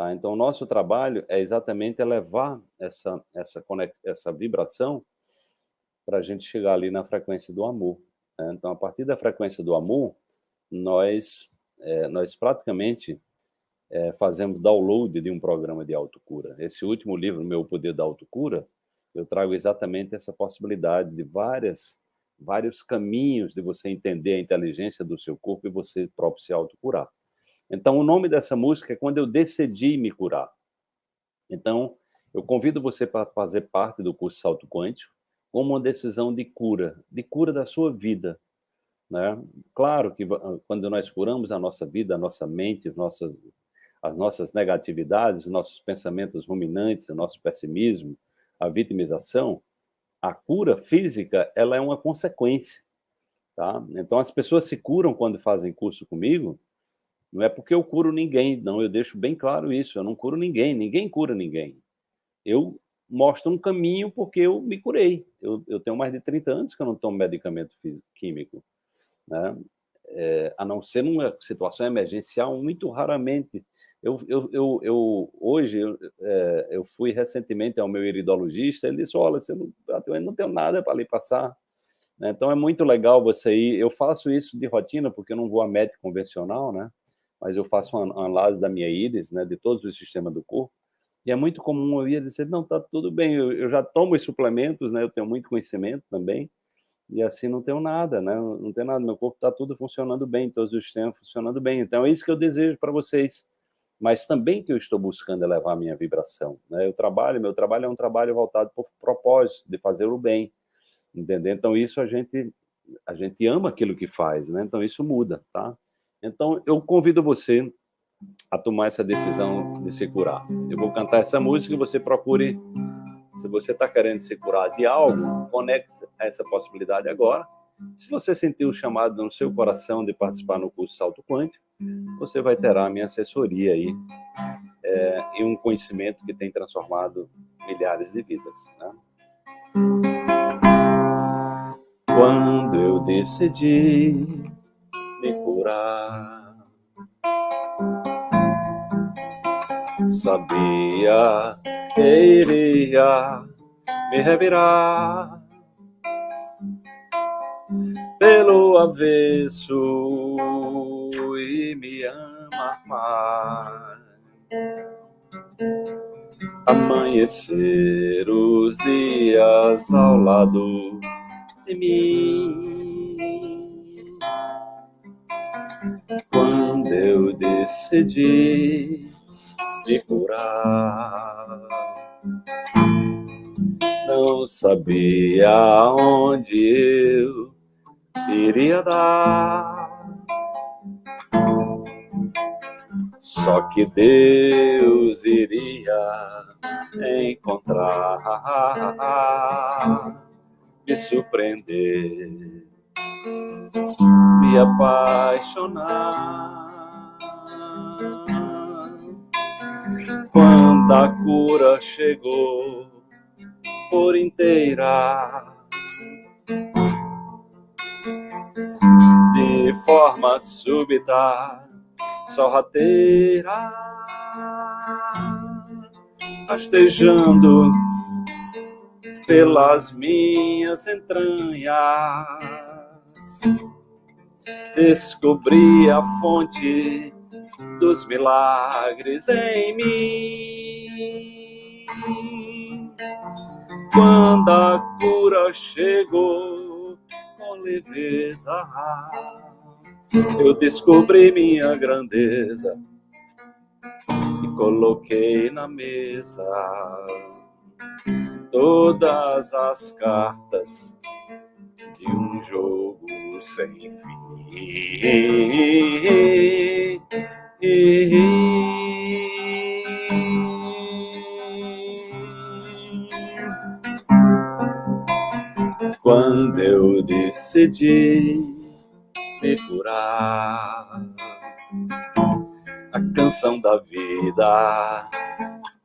Tá? Então, o nosso trabalho é exatamente elevar essa, essa, essa vibração para a gente chegar ali na frequência do amor. Né? Então, a partir da frequência do amor, nós, é, nós praticamente é, fazemos download de um programa de autocura. Esse último livro, Meu Poder da Autocura, eu trago exatamente essa possibilidade de várias, vários caminhos de você entender a inteligência do seu corpo e você próprio se autocurar. Então, o nome dessa música é Quando Eu Decidi Me Curar. Então, eu convido você para fazer parte do curso Salto Quântico como uma decisão de cura, de cura da sua vida. Né? Claro que quando nós curamos a nossa vida, a nossa mente, as nossas, as nossas negatividades, os nossos pensamentos ruminantes, o nosso pessimismo, a vitimização, a cura física, ela é uma consequência. Tá? Então, as pessoas se curam quando fazem curso comigo, não é porque eu curo ninguém, não, eu deixo bem claro isso, eu não curo ninguém, ninguém cura ninguém. Eu mostro um caminho porque eu me curei. Eu, eu tenho mais de 30 anos que eu não tomo medicamento físico, químico. Né? É, a não ser numa situação emergencial, muito raramente. Eu, eu, eu, eu hoje, eu, é, eu fui recentemente ao meu iridologista, ele disse, olha, você não, eu não tenho nada para lhe passar. Né? Então, é muito legal você ir, eu faço isso de rotina, porque eu não vou a médico convencional, né? Mas eu faço uma análise da minha íris, né, de todos os sistemas do corpo, e é muito comum eu ir dizer, não, tá tudo bem, eu, eu, já tomo os suplementos, né, eu tenho muito conhecimento também, e assim não tenho nada, né, não tenho nada, meu corpo está tudo funcionando bem, todos os sistemas funcionando bem, então é isso que eu desejo para vocês, mas também que eu estou buscando elevar a minha vibração, né, eu trabalho, meu trabalho é um trabalho voltado o propósito de fazer o bem, entendeu? Então isso a gente, a gente ama aquilo que faz, né, então isso muda, tá? Então, eu convido você a tomar essa decisão de se curar. Eu vou cantar essa música e você procure, se você está querendo se curar de algo, conecte essa possibilidade agora. Se você sentir o chamado no seu coração de participar no curso Salto Quântico, você vai ter a minha assessoria aí é, e um conhecimento que tem transformado milhares de vidas. Né? Quando eu decidi me curar. Sabia que iria me revirar pelo avesso e me amar mais. Amanhecer os dias ao lado de mim decidi me curar. Não sabia onde eu iria dar. Só que Deus iria encontrar, me surpreender me apaixonar. Quando a cura chegou por inteira, de forma súbita, sorrateira, rastejando pelas minhas entranhas. Descobri a fonte dos milagres em mim. Quando a cura chegou com leveza, eu descobri minha grandeza e coloquei na mesa todas as cartas de um jogo sem fim. Quando eu decidi me curar, a canção da vida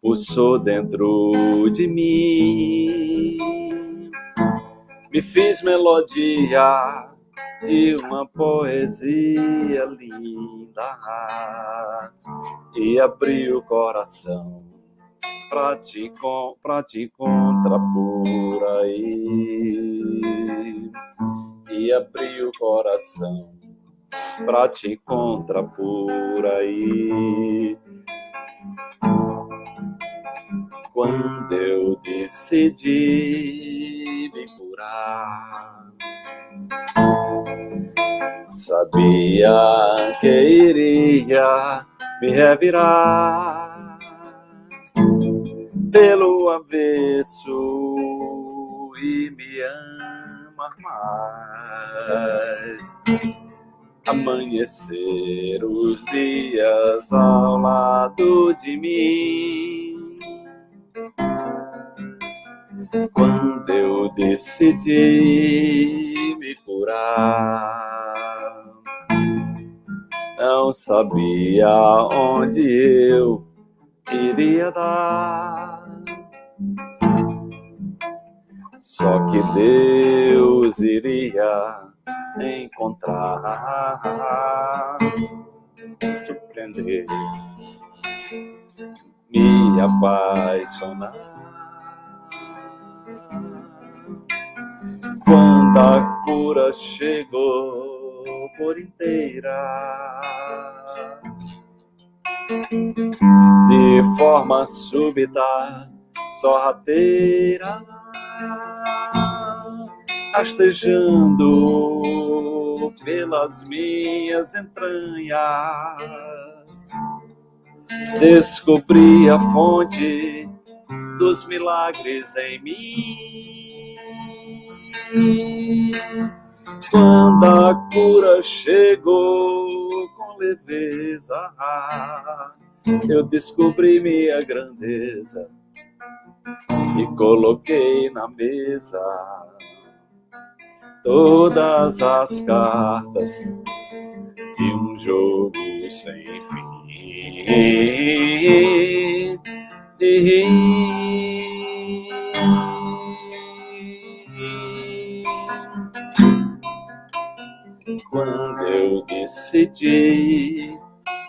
pulsou dentro de mim. Me fiz melodia de uma poesia linda e abri o coração pra te, pra te encontrar por aí e abri o coração pra te encontrar por aí quando eu decidi me curar. Sabia que iria me revirar pelo avesso e me amar mais. Amanhecer os dias ao lado de mim quando eu decidi me curar. Não sabia onde eu iria dar. Só que Deus iria encontrar, surpreender, me apaixonar. Quando a cura chegou por inteira. De forma súbita, sorrateira, rastejando pelas minhas entranhas, descobri a fonte dos milagres em mim quando a cura chegou com leveza, eu descobri minha grandeza e coloquei na mesa todas as cartas de um jogo sem fim. Quando eu decidi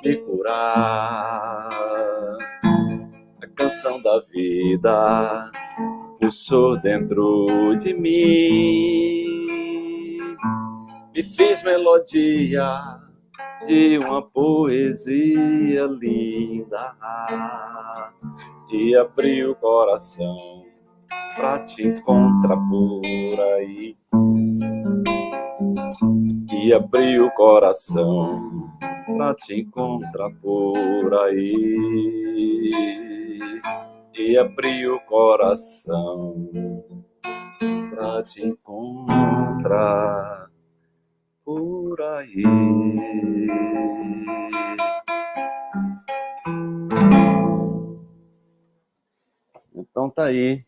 me curar. A canção da vida pulsou dentro de mim, me fiz melodia de uma poesia linda e abri o coração pra te encontrar por aí e abri o coração pra te encontrar por aí. E abri o coração pra te encontrar por aí. Então tá aí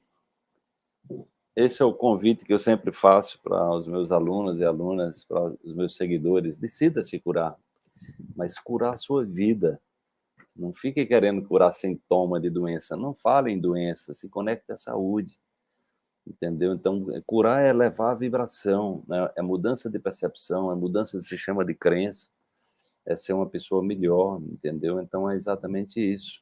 esse é o convite que eu sempre faço para os meus alunos e alunas, para os meus seguidores. Decida se curar, mas curar a sua vida. Não fique querendo curar sintoma de doença. Não fale em doença, se conecte à saúde. Entendeu? Então, curar é levar a vibração, né? é mudança de percepção, é mudança de sistema de crença, é ser uma pessoa melhor, entendeu? Então, é exatamente isso.